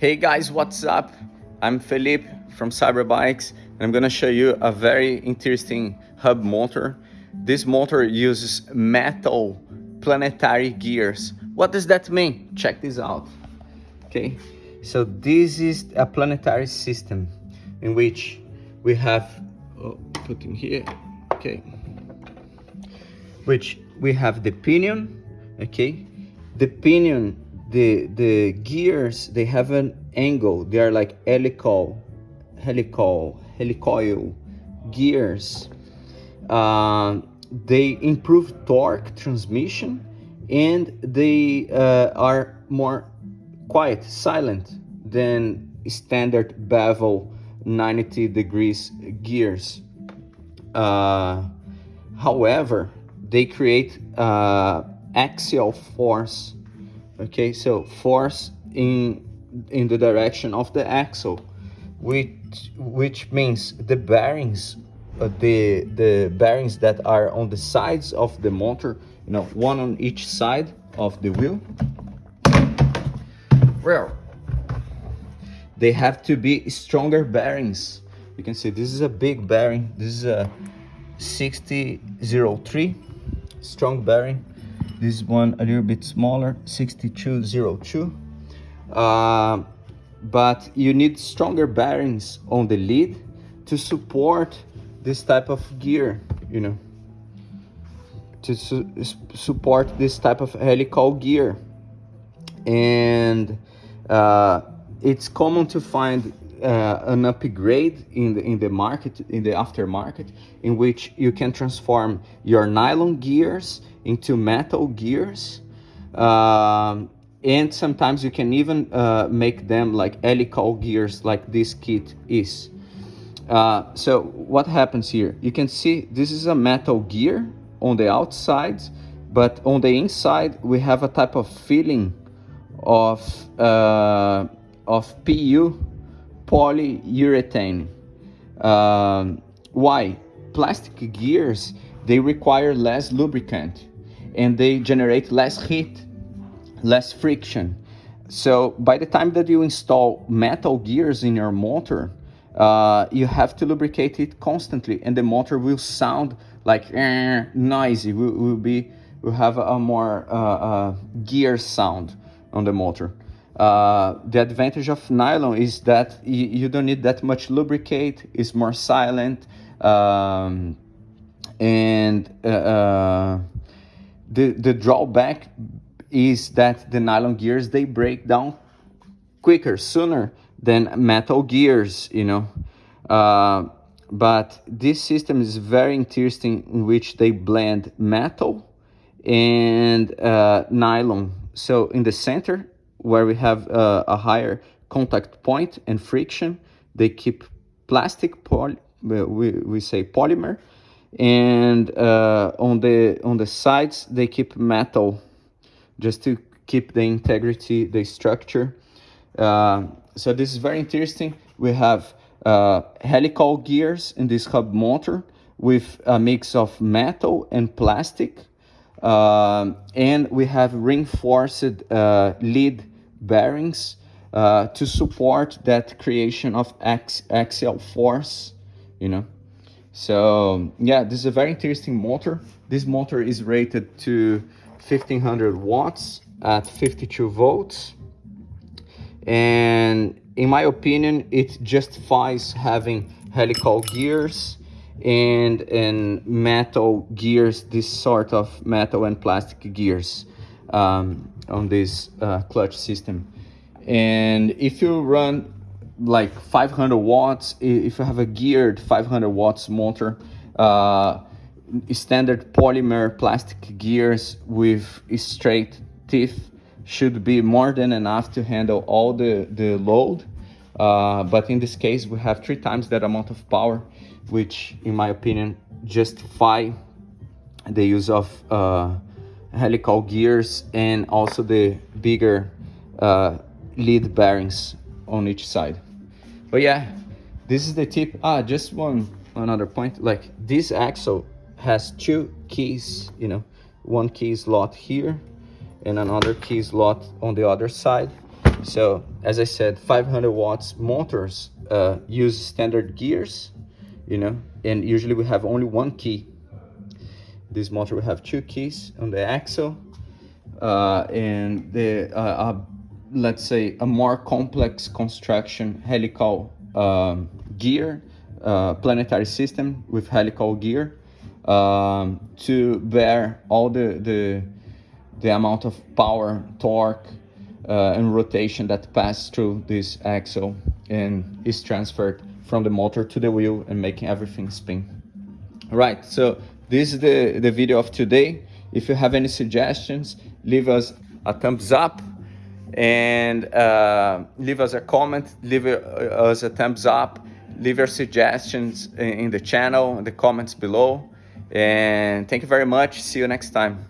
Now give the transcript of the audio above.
Hey guys, what's up? I'm Philippe from Cyberbikes and I'm gonna show you a very interesting hub motor. This motor uses metal planetary gears. What does that mean? Check this out. Okay, so this is a planetary system in which we have, oh, put in here, okay, which we have the pinion, okay, the pinion the the gears they have an angle. They are like helical helical helicoil gears. Uh, they improve torque transmission and they uh, are more quiet silent than standard bevel 90 degrees gears. Uh, however they create uh, axial force okay so force in in the direction of the axle which which means the bearings uh, the the bearings that are on the sides of the motor you know one on each side of the wheel. Well they have to be stronger bearings. You can see this is a big bearing. This is a 6003 strong bearing this one a little bit smaller 6202 uh, but you need stronger bearings on the lead to support this type of gear you know. To su support this type of helical gear. And uh, it's common to find uh, an upgrade in the in the market in the aftermarket in which you can transform your nylon gears into metal gears um, and sometimes you can even uh, make them like helical gears like this kit is. Uh, so what happens here? You can see this is a metal gear on the outside but on the inside we have a type of filling of uh, of PU polyurethane. Um, why? Plastic gears, they require less lubricant and they generate less heat, less friction. So by the time that you install metal gears in your motor, uh, you have to lubricate it constantly and the motor will sound like eh, noisy, will, will, be, will have a more uh, uh, gear sound on the motor. Uh, the advantage of nylon is that you, don't need that much lubricate, it's more silent, um, and uh, uh, the, the drawback is that the nylon gears, they break down quicker, sooner than metal gears, you know. Uh, but this system is very interesting in which they blend metal and nylon. So in the center, where we have uh, a higher contact point and friction. They keep plastic, poly, we, we say polymer, and uh, on the on the sides they keep metal, just to keep the integrity, the structure. Uh, so this is very interesting. We have uh, helical gears in this hub motor with a mix of metal and plastic. Uh, and we have reinforced uh, lead bearings uh, to support that creation of ax axial force, you know. So yeah, this is a very interesting motor. This motor is rated to 1500 watts at 52 volts. And in my opinion, it justifies having helical gears and, and metal gears, this sort of metal and plastic gears um, on this uh, clutch system. And if you run like 500 watts, if you have a geared 500 watts motor, uh, standard polymer plastic gears with straight teeth should be more than enough to handle all the, the load. Uh, but in this case, we have three times that amount of power, which in my opinion, justify the use of uh, helical gears and also the bigger uh, lead bearings on each side. But yeah, this is the tip. Ah, just one another point. Like this axle has two keys, you know, one key slot here and another key slot on the other side. So as I said, 500 watts motors uh, use standard gears, you know, and usually we have only one key. This motor will have two keys on the axle, uh, and the uh, uh, let's say a more complex construction helical um, gear, uh, planetary system with helical gear um, to bear all the the the amount of power, torque, uh, and rotation that pass through this axle and is transferred from the motor to the wheel and making everything spin. Right, so this is the, the video of today. If you have any suggestions, leave us a thumbs up and uh, leave us a comment, leave us a thumbs up, leave your suggestions in the channel, in the comments below. And thank you very much. See you next time.